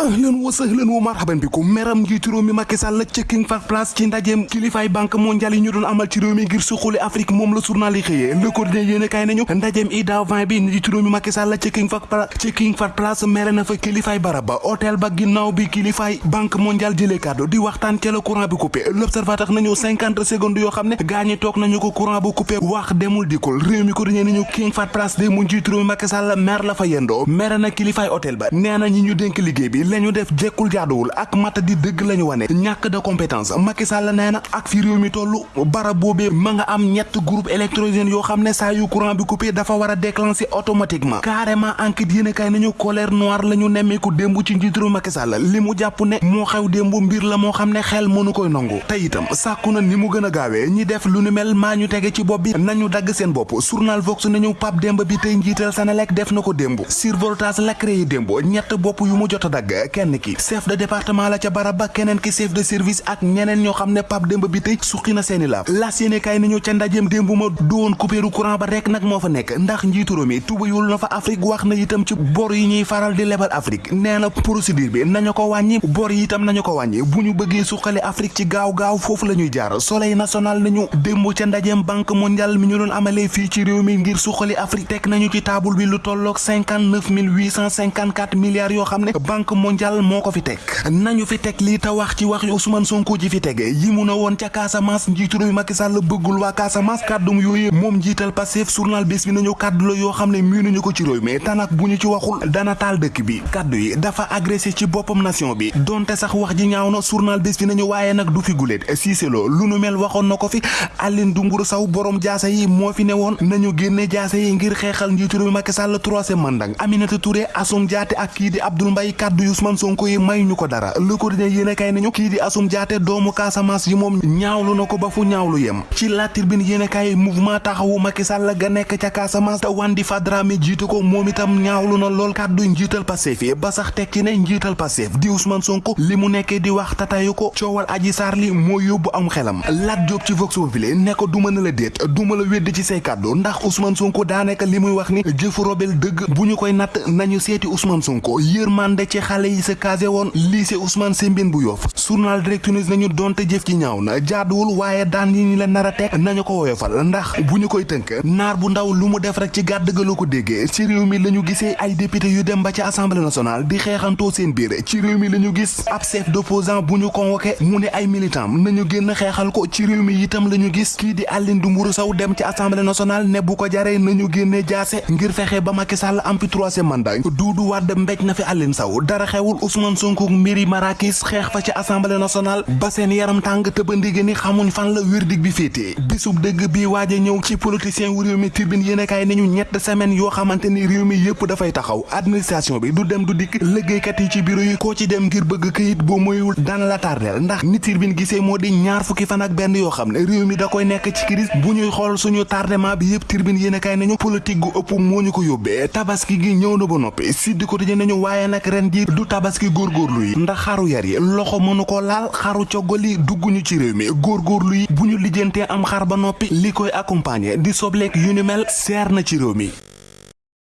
ahlan wa sahlan wa marhaban bikum. Meram njiitu réew mi Macky Sall ca King Fahd Palace ci ndajeem kilifaay banque mondiale yi ñu doon amal ci réew mi ngir suqali Afrique moom la journal yi xëyee le quotidien yéen kaay nañu ndajeem IDA 20 bi njiitu réew mi Macky Sall ca King Fahd Palace ca King Fahd Palace mere na fa kilifaay barab ba hôtel ba ginnaaw bi kilifaay banque mondiale jëlee kàddu di waxtaan ca la courant bi coupé l'observateur nañu cinquante secondes yoo xam ne gaañi toog nañu ko courant bu coupé wax demul dikul. Réew mi quotidien nañu King Fahd Palace de mu njiitu Macky Sall la fa na hôtel ba. Ñi ñu lañu def jekkul jaaduwul ak mata di dëgg lañu wane ñàkk de compétence Macky Sall nee na ak fi réew mi toll barab boobee ma nga am ñett groupe électrogène yoo xam ne saa yu courant bi coupé dafa war a déclencher automatiquement carrément enquête yéen kay nañu colère noire la ñu nemmeeku démb ci njiitu réew Macky Sall li mu jàpp ne moo xew démb mbir la moo xam ne xel mënu koy nangu te itam sàkku na ni mu gën a gaawee ñi def lu nu mel maa ñu tege ci bopp bi nañu dagg seen bopp journal Vox nañu Pape Demba bi tey njiital Senelec def na ko démb survoltage la créé démb ñett bopp yu mu jot a dagg kenn ki chef de département la ca barab ba ki chef de service ak ñeneen ñoo xam ne Pape Demba bi tey suqi na seeni las yéene kay nañu ca ndajeem démb ma doon coupéru courant ba rek nag moo fa nekk ndax njiitu réew mi tubayul na fa Afrique wax na itam ci bor yi ñuy faral di lebal Afrique. Nee na bi nañu ko wàññi bor yi itam nañu ko wàññi. Bu ñu bëggee suqali Afrique ci gaaw gaaw foofu la ñuy jaar. Soleil national nañu démb ca ndajeem banque mondiale mi ñu doon amalee fii ci réew mi ngir suqali Afrique teg nañu ci taabul bi lu cinquante quatre milliards yoo xam ne banque mondiale moo ko fi teg. nañu fi teg lii te wax ci wax Ousmane Sonko ji fi tege yi mu na woon ca Casamance njiitu réew Macky Sall bëggul waa Casamance kàddum yooyu moom njiital Pastef journal bés bi nañu kàddu la yoo xam ne miinuñu ko ci réew mi. tanak bu ñu ci waxul dana taal dëkk bi. kàddu yi dafa agressé ci boppam nation bi. donte sax wax ji ñaaw na journal bés bi nañu waaye nag du fi guléet Cissé Lo lu mel waxoon na ko fi. Aline Doungourou Sow borom jaase yi moo fi ne woon. nañu génne jaase yi ngir xeexal njiitu réew Macky Sall troisième mandat Aminata Touré Assome Diaté ak kii di Abdoul yu Ousmane Sonko yi may ñu ko dara. Le Quotidien yéene kay nañu kii di Assome Diaté doomu Casamance yi moom ñaawlu na ko ba fu ñaawlu yem. Ci La Tribune yéene kay mouvement taxawu Macky Sall ga nekk ca Casamance. Te Wandi Fadrame jiite ko moom itam ñaawlu na lool kàddu njiital Pastef yi ba sax ci ne njiital Pastef di Ousmane Sonko li mu nekkee di wax tatayu ko coowal Adji Sarr li moo yóbbu am xelam. Lat Diop ci Vox Populi ne ko duma na la déet duma la wedd ci say ndax Ousmane Sonko daa nekk li muy wax ni jëfu robel dëgg bu ñu koy natt nañu seeti Ousmane Sonko. Yërmande ci xale yi sa casé woon lycée Ousmane Sembène bu Yoff journal Direct News nañu donte jëf ci ñaaw na jaaduwul waaye daan yi ñu la nar a teg nañu ko woyofal ndax bu ñu koy tënk naar bu ndaw lu mu def rek ci gàdd ga la ko déggee ci réew mi la ñu gisee ay député yu dem ba ci assemblée nationale di xeexantoo seen biir ci réew mi la ñu gis ab chef d'opposant bu ñu convoqué mu ne ay militant nañu génn xeexal ko ci réew mi itam la ñu gis kii di Aline Doungourou Sow dem ci assemblée nationale ne bu ko jaree nañu génne jaase ngir fexe ba Macky Sall am fi troisième mandat Doudou Wade mbéj na fi Aline Sow dara xewul Ousmane Sonko mbiri Marakis xeex fa ci assemblée nationale ba seen yaram tàng tëbandige ni xamuñ fan la verdict bi féetee bisub dëgg bi waaj a ñëw ci politicien wu réew mi tribune yéen kaay nañu ñett semaine yoo xamante ni réew mi yëpp dafay taxaw. Administration bi du dem du dikk. Liggéeykat yi ci bureau yi koo ci dem ngir bëgg këyit boo moyul dana la tardeel. Ndax ni tribune gisee moo di ñaar fukki fan ak benn yoo xam ne réew mi da koy nekk ci crise. Bu ñuy xool suñu tardement bi yëpp tribune yéen kaay nañu politique gu ëpp moo ñu ko yóbbee. Tabaski gi ñëw na ba noppi. Sud Quotidien nañu waaye nag ren ji du tabaski góorgóorlu yi ndax xaru yar yi loxo mënu ko laal xaru coggali dugguñu ci réew mi góorgóorlu yi bu ñu am xar ba noppi li accompagner di sobleek yu mel na ci mi